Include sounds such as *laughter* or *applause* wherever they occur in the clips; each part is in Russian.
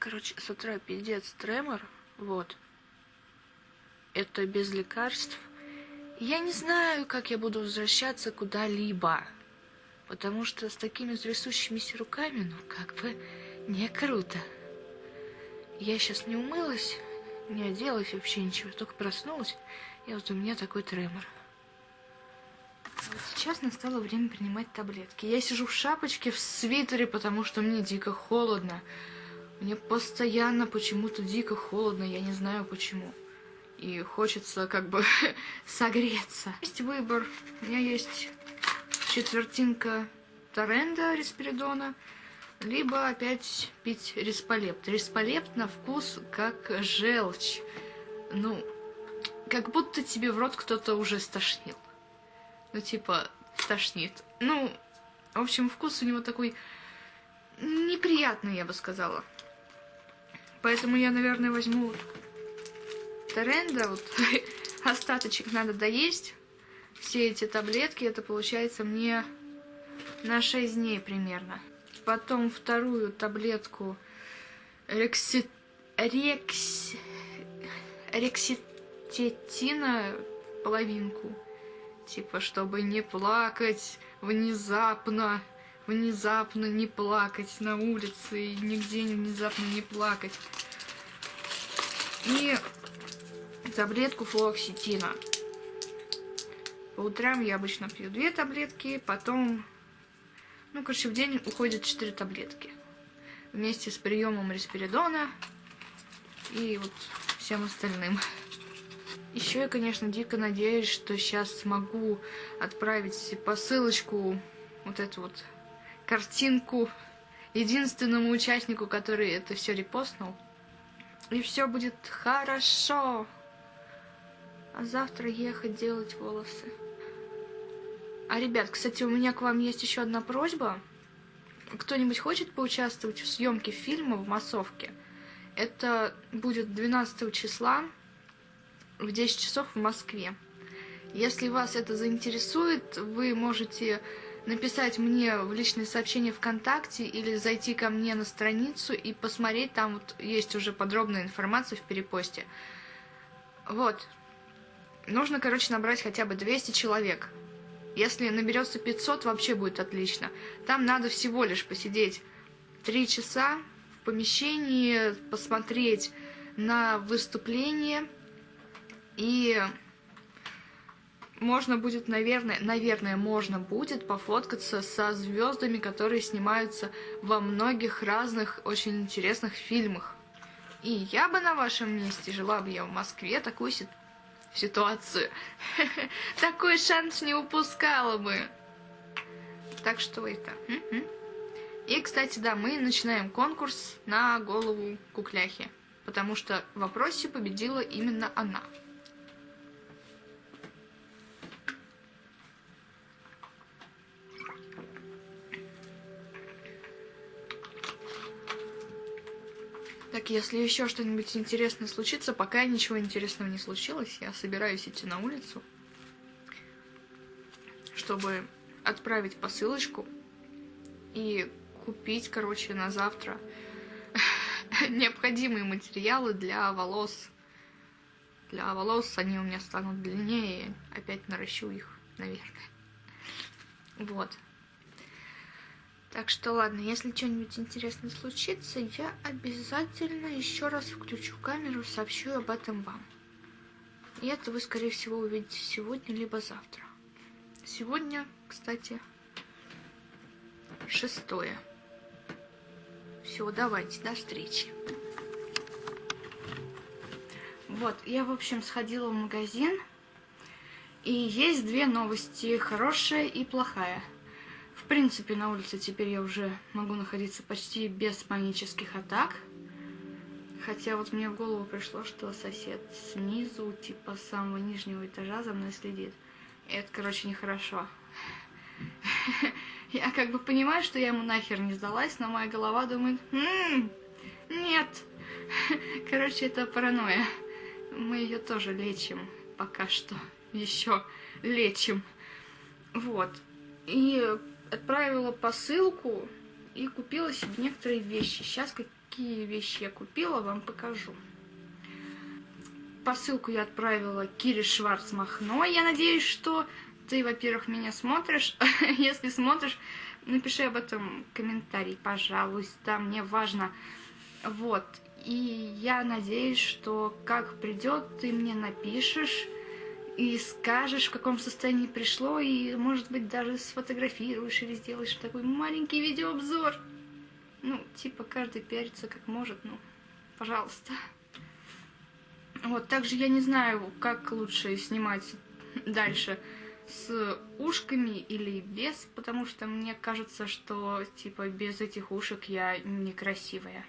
Короче, с утра пиздец тремор, вот. Это без лекарств. Я не знаю, как я буду возвращаться куда-либо. Потому что с такими трясущимися руками, ну, как бы, не круто. Я сейчас не умылась, не оделась вообще ничего, только проснулась, и вот у меня такой тремор. Вот сейчас настало время принимать таблетки. Я сижу в шапочке, в свитере, потому что мне дико холодно. Мне постоянно почему-то дико холодно, я не знаю почему. И хочется как бы *laughs* согреться. Есть выбор. У меня есть четвертинка Торренда Респиридона, либо опять пить Респолепт. Респолепт на вкус как желчь. Ну, как будто тебе в рот кто-то уже стошнил. Ну, типа, тошнит. Ну, в общем, вкус у него такой неприятный, я бы сказала. Поэтому я, наверное, возьму Торренда. Вот *laughs* остаточек надо доесть. Все эти таблетки, это получается мне на 6 дней примерно. Потом вторую таблетку рекси... рекс... рекситетина половинку. Типа, чтобы не плакать внезапно, внезапно не плакать на улице и нигде внезапно не плакать. И таблетку флоксетина. По утрам я обычно пью две таблетки, потом, ну, короче, в день уходит 4 таблетки. Вместе с приемом респиридона и вот всем остальным. Еще я, конечно, дико надеюсь, что сейчас смогу отправить посылочку, вот эту вот картинку, единственному участнику, который это все репостнул. И все будет хорошо. А завтра ехать делать волосы. А, ребят, кстати, у меня к вам есть еще одна просьба. Кто-нибудь хочет поучаствовать в съемке фильма в массовке? Это будет 12 числа в 10 часов в Москве. Если вас это заинтересует, вы можете написать мне в личные сообщения ВКонтакте или зайти ко мне на страницу и посмотреть, там вот есть уже подробная информация в перепосте. Вот. Нужно, короче, набрать хотя бы 200 человек. Если наберется 500, вообще будет отлично. Там надо всего лишь посидеть 3 часа в помещении, посмотреть на выступление и можно будет, наверное, наверное, можно будет пофоткаться со звездами, которые снимаются во многих разных очень интересных фильмах. И я бы на вашем месте, жила бы я в Москве, такую си ситуацию, *laughs* такой шанс не упускала бы. Так что это. И, кстати, да, мы начинаем конкурс на голову кукляхи, потому что в вопросе победила именно она. Так, если еще что-нибудь интересное случится, пока ничего интересного не случилось, я собираюсь идти на улицу, чтобы отправить посылочку и купить, короче, на завтра *laughs* необходимые материалы для волос. Для волос они у меня станут длиннее, опять наращу их, наверное. Вот. Так что ладно, если что-нибудь интересное случится, я обязательно еще раз включу камеру, сообщу об этом вам. И это вы, скорее всего, увидите сегодня, либо завтра. Сегодня, кстати, шестое. Все, давайте, до встречи. Вот, я, в общем, сходила в магазин. И есть две новости, хорошая и плохая. Принципе, на улице теперь я уже могу находиться почти без панических атак. Хотя вот мне в голову пришло, что сосед снизу, типа самого нижнего этажа за мной следит. И это, короче, нехорошо. *laughs* Я как бы понимаю, что я ему нахер не сдалась, но моя голова думает, «М нет. *laughs* Короче, это паранойя. Мы ее тоже лечим пока что. Еще лечим. Вот. И отправила посылку и купила себе некоторые вещи. Сейчас какие вещи я купила, вам покажу. Посылку я отправила Кире Шварцмахно. Я надеюсь, что ты, во-первых, меня смотришь. *laughs* Если смотришь, напиши об этом комментарий, пожалуйста. Мне важно. Вот. И я надеюсь, что как придет, ты мне напишешь и скажешь, в каком состоянии пришло, и, может быть, даже сфотографируешь или сделаешь такой маленький видеообзор. Ну, типа, каждый пиарится как может, ну, пожалуйста. Вот, также я не знаю, как лучше снимать дальше, с ушками или без, потому что мне кажется, что, типа, без этих ушек я некрасивая.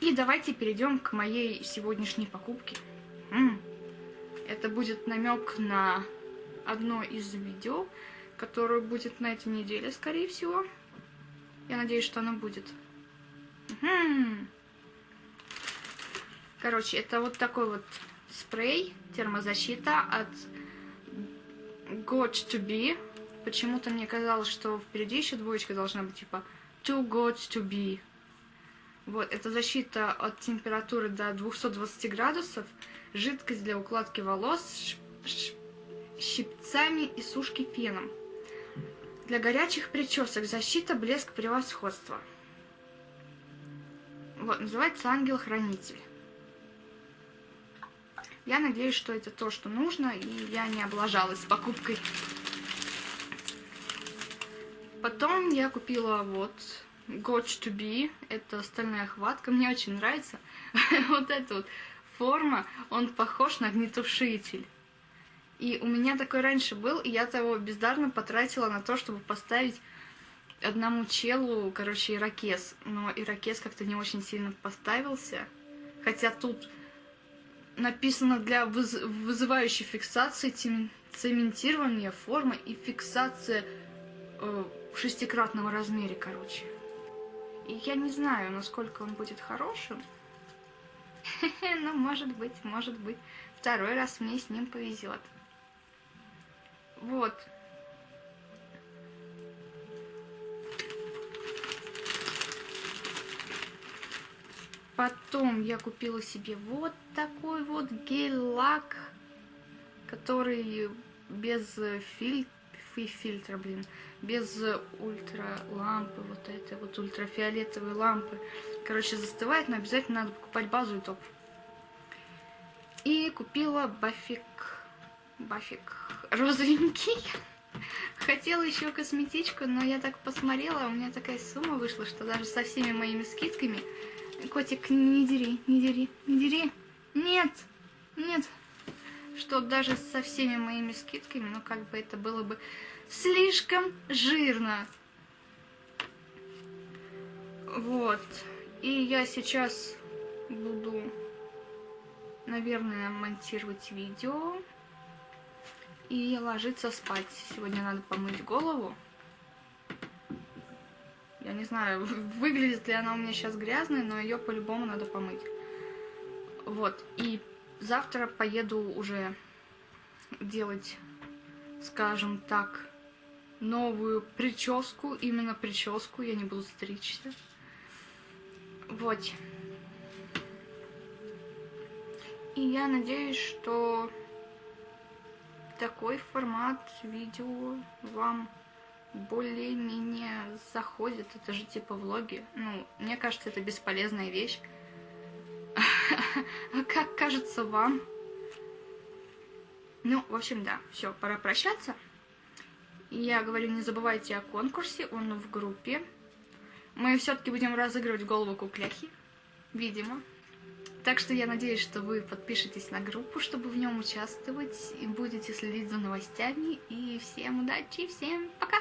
И давайте перейдем к моей сегодняшней покупке. М. Это будет намек на одно из видео, которое будет на этой неделе, скорее всего. Я надеюсь, что оно будет. Угу. Короче, это вот такой вот спрей, термозащита от Got to be. Почему-то мне казалось, что впереди еще двоечка должна быть, типа to got to be. Вот, это защита от температуры до 220 градусов жидкость для укладки волос щипцами и сушки феном. Для горячих причесок защита, блеск, превосходство. Вот, называется ангел-хранитель. Я надеюсь, что это то, что нужно, и я не облажалась с покупкой. Потом я купила вот Got to Be, это стальная хватка, мне очень нравится. *laughs* вот это вот форма, он похож на огнетушитель. И у меня такой раньше был, и я того бездарно потратила на то, чтобы поставить одному челу, короче, ирокез. Но ирокез как-то не очень сильно поставился. Хотя тут написано для выз вызывающей фиксации цементирования формы и фиксация э, в шестикратном размере, короче. И я не знаю, насколько он будет хорошим. *laughs* Ну, может быть, может быть. Второй раз мне с ним повезет. Вот. Потом я купила себе вот такой вот гель-лак, который без фильтра, фильтра, блин, без ультра лампы, вот этой вот ультрафиолетовой лампы. Короче, застывает, но обязательно надо покупать базу и топ. И купила бафик, бафик розовенький. Хотела еще косметичку, но я так посмотрела, у меня такая сумма вышла, что даже со всеми моими скидками... Котик, не дери, не дери, не дери. Нет, нет. Что даже со всеми моими скидками, ну как бы это было бы слишком жирно. Вот. И я сейчас буду, наверное, монтировать видео и ложиться спать. Сегодня надо помыть голову. Я не знаю, выглядит ли она у меня сейчас грязной, но ее по-любому надо помыть. Вот, и завтра поеду уже делать, скажем так, новую прическу, именно прическу, я не буду стричься. Вот. И я надеюсь, что такой формат видео вам более-менее заходит. Это же типа влоги. Ну, мне кажется, это бесполезная вещь. *laughs* Как кажется вам? Ну, в общем, да, все, пора прощаться. Я говорю, не забывайте о конкурсе, он в группе. Мы все-таки будем разыгрывать голову кукляхи, видимо. Так что я надеюсь, что вы подпишетесь на группу, чтобы в нем участвовать, и будете следить за новостями. И всем удачи, всем пока!